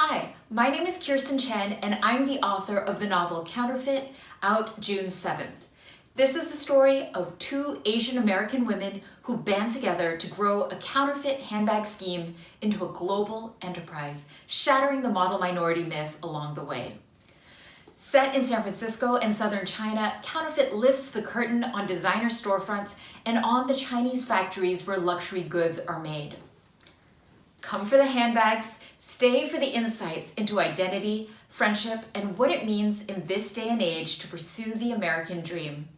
Hi, my name is Kirstin Chen and I'm the author of the novel Counterfeit, out June 7th. This is the story of two Asian American women who band together to grow a counterfeit handbag scheme into a global enterprise, shattering the model minority myth along the way. Set in San Francisco and southern China, Counterfeit lifts the curtain on designer storefronts and on the Chinese factories where luxury goods are made. Come for the handbags, stay for the insights into identity, friendship, and what it means in this day and age to pursue the American dream.